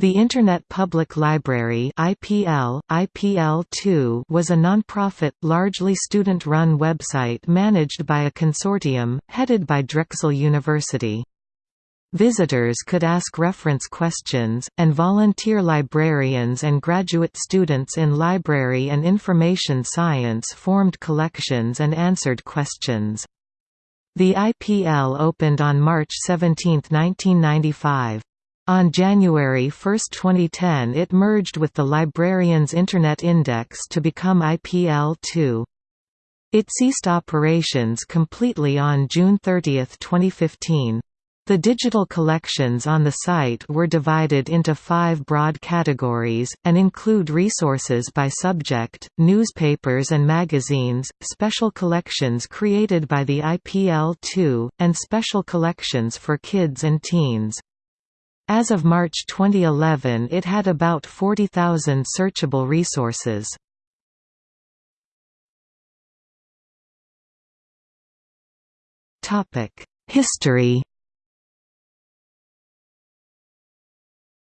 The Internet Public Library IPL, IPL2 was a non-profit, largely student-run website managed by a consortium, headed by Drexel University. Visitors could ask reference questions, and volunteer librarians and graduate students in library and information science formed collections and answered questions. The IPL opened on March 17, 1995. On January 1, 2010 it merged with the Librarians Internet Index to become IPL2. It ceased operations completely on June 30, 2015. The digital collections on the site were divided into five broad categories, and include resources by subject, newspapers and magazines, special collections created by the IPL2, and special collections for kids and teens. As of March 2011 it had about 40,000 searchable resources. History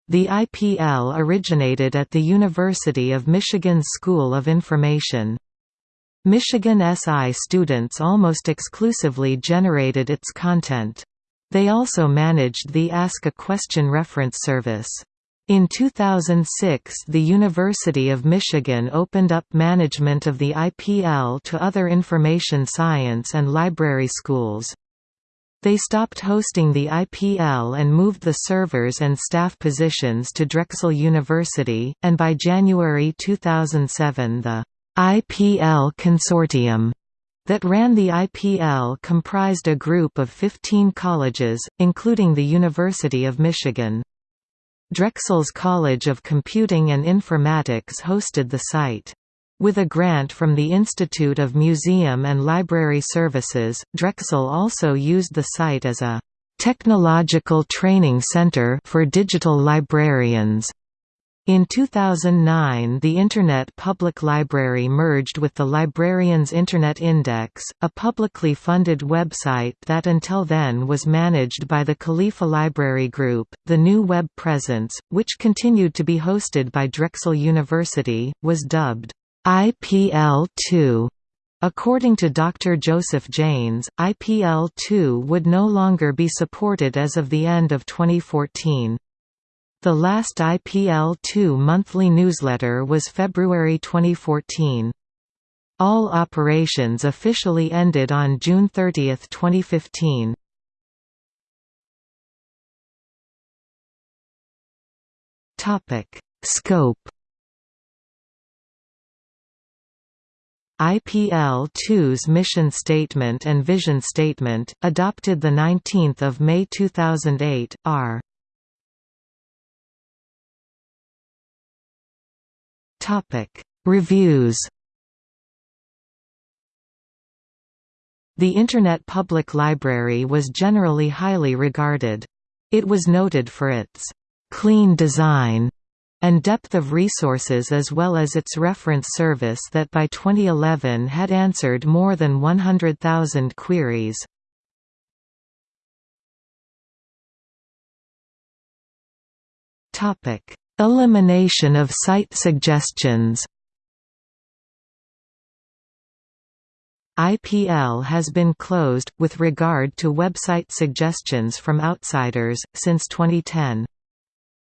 The IPL originated at the University of Michigan's School of Information. Michigan SI students almost exclusively generated its content. They also managed the Ask a Question reference service. In 2006 the University of Michigan opened up management of the IPL to other information science and library schools. They stopped hosting the IPL and moved the servers and staff positions to Drexel University, and by January 2007 the IPL Consortium that ran the IPL comprised a group of 15 colleges, including the University of Michigan. Drexel's College of Computing and Informatics hosted the site. With a grant from the Institute of Museum and Library Services, Drexel also used the site as a technological training center for digital librarians. In 2009 the Internet Public Library merged with the Librarians Internet Index, a publicly funded website that until then was managed by the Califa Library Group. The new web presence, which continued to be hosted by Drexel University, was dubbed IPL2. According to Dr. Joseph Janes, IPL2 would no longer be supported as of the end of 2014. The last IPL2 monthly newsletter was February 2014. All operations officially ended on June 30, 2015. Topic: Scope IPL-2's mission statement and vision statement, adopted 19 May 2008, are Topic: Reviews. The Internet Public Library was generally highly regarded. It was noted for its clean design and depth of resources as well as its reference service that by 2011 had answered more than 100,000 queries. Topic: Elimination of site suggestions IPL has been closed, with regard to website suggestions from outsiders, since 2010.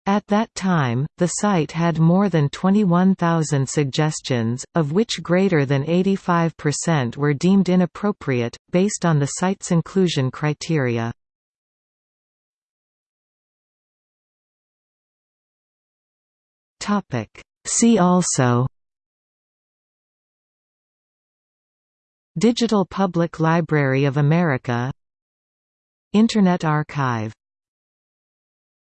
At that time, the site had more than 21,000 suggestions, of which greater than 85% were deemed inappropriate, based on the site's inclusion criteria. See also Digital Public Library of America Internet Archive